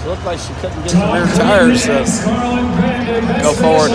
She looked like she couldn't get the rear tires to go forward.